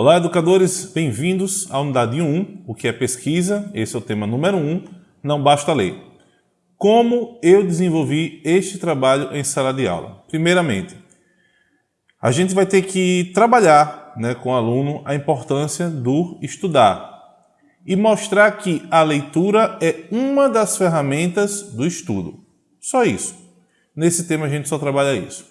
Olá, educadores, bem-vindos à unidade 1, o que é pesquisa, esse é o tema número 1, não basta ler. Como eu desenvolvi este trabalho em sala de aula? Primeiramente, a gente vai ter que trabalhar né, com o aluno a importância do estudar e mostrar que a leitura é uma das ferramentas do estudo. Só isso. Nesse tema a gente só trabalha isso.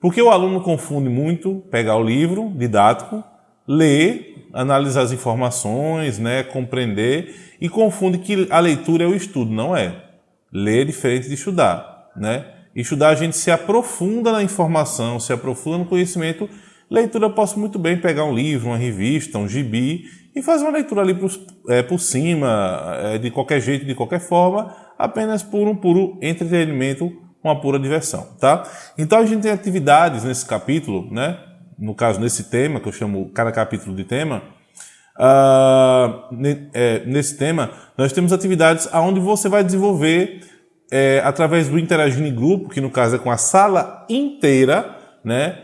Porque o aluno confunde muito pegar o livro didático, ler, analisar as informações, né, compreender e confunde que a leitura é o estudo. Não é. Ler é diferente de estudar. Né? Estudar a gente se aprofunda na informação, se aprofunda no conhecimento. Leitura eu posso muito bem pegar um livro, uma revista, um gibi e fazer uma leitura ali por, é, por cima, é, de qualquer jeito, de qualquer forma, apenas por um puro entretenimento uma pura diversão, tá? Então a gente tem atividades nesse capítulo, né? No caso, nesse tema, que eu chamo cada capítulo de tema, uh, é, nesse tema, nós temos atividades onde você vai desenvolver é, através do interagir em grupo, que no caso é com a sala inteira, né?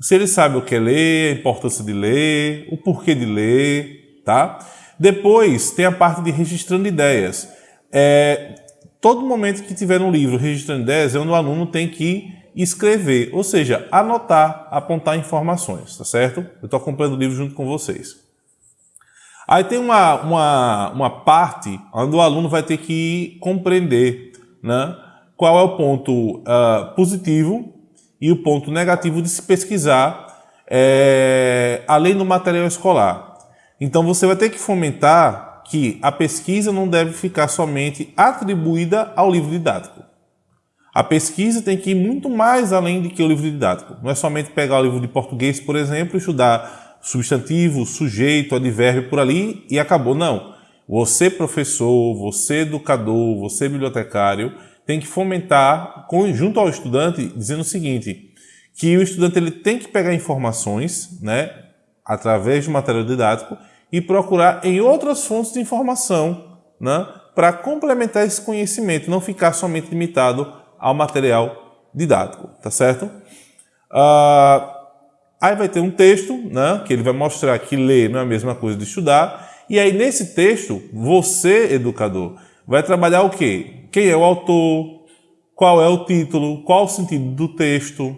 Se ele sabe o que é ler, a importância de ler, o porquê de ler, tá? Depois tem a parte de registrando ideias. É, todo momento que tiver um livro registrando ideias é onde o aluno tem que escrever, ou seja, anotar, apontar informações, tá certo? Eu estou acompanhando o livro junto com vocês. Aí tem uma, uma, uma parte onde o aluno vai ter que compreender né, qual é o ponto uh, positivo e o ponto negativo de se pesquisar é, além do material escolar. Então você vai ter que fomentar que a pesquisa não deve ficar somente atribuída ao livro didático. A pesquisa tem que ir muito mais além do que o livro didático. Não é somente pegar o livro de português, por exemplo, estudar substantivo, sujeito, advérbio por ali e acabou. Não. Você, professor, você, educador, você, bibliotecário, tem que fomentar, junto ao estudante, dizendo o seguinte, que o estudante ele tem que pegar informações, né, através do material didático, e procurar em outras fontes de informação né, para complementar esse conhecimento, não ficar somente limitado ao material didático, tá certo? Uh, aí vai ter um texto, né, que ele vai mostrar que ler não é a mesma coisa de estudar, e aí nesse texto, você, educador, vai trabalhar o quê? Quem é o autor, qual é o título, qual o sentido do texto,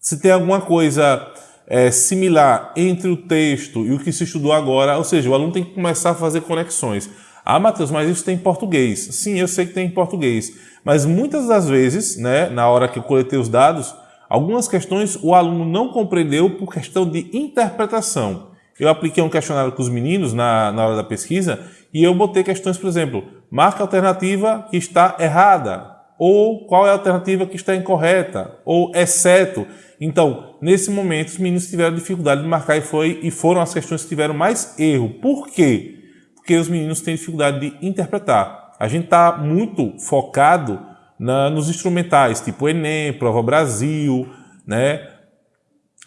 se tem alguma coisa é, similar entre o texto e o que se estudou agora, ou seja, o aluno tem que começar a fazer conexões. Ah, Matheus, mas isso tem em português. Sim, eu sei que tem em português, mas muitas das vezes, né, na hora que eu coletei os dados, algumas questões o aluno não compreendeu por questão de interpretação. Eu apliquei um questionário com os meninos na, na hora da pesquisa e eu botei questões, por exemplo, marca a alternativa que está errada, ou qual é a alternativa que está incorreta, ou exceto. Então, nesse momento, os meninos tiveram dificuldade de marcar e, foi, e foram as questões que tiveram mais erro. Por quê? Porque os meninos têm dificuldade de interpretar. A gente está muito focado na, nos instrumentais, tipo Enem, Prova Brasil, né?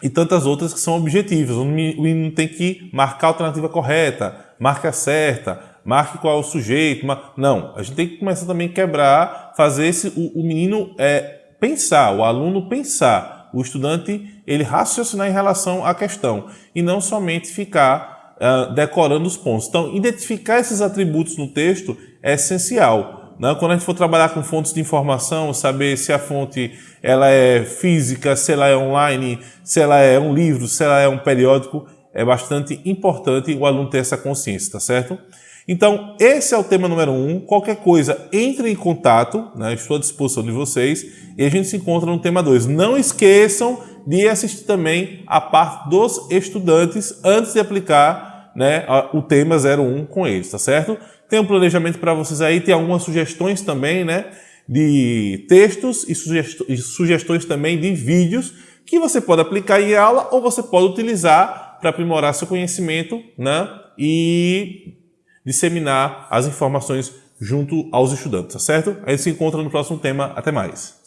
E tantas outras que são objetivas. O menino tem que marcar a alternativa correta, marca certa, marque qual é o sujeito. Não, a gente tem que começar também a quebrar, fazer esse, o, o menino é, pensar, o aluno pensar o estudante ele raciocinar em relação à questão e não somente ficar uh, decorando os pontos. Então, identificar esses atributos no texto é essencial. Né? Quando a gente for trabalhar com fontes de informação, saber se a fonte ela é física, se ela é online, se ela é um livro, se ela é um periódico, é bastante importante o aluno ter essa consciência, tá certo? Então, esse é o tema número um. Qualquer coisa, entre em contato, né? estou à disposição de vocês e a gente se encontra no tema 2. Não esqueçam de assistir também a parte dos estudantes antes de aplicar né, o tema 01 com eles, tá certo? Tem um planejamento para vocês aí, tem algumas sugestões também, né? De textos e sugestões também de vídeos que você pode aplicar em aula ou você pode utilizar para aprimorar seu conhecimento, né? E disseminar as informações junto aos estudantes, tá certo? A gente se encontra no próximo tema. Até mais!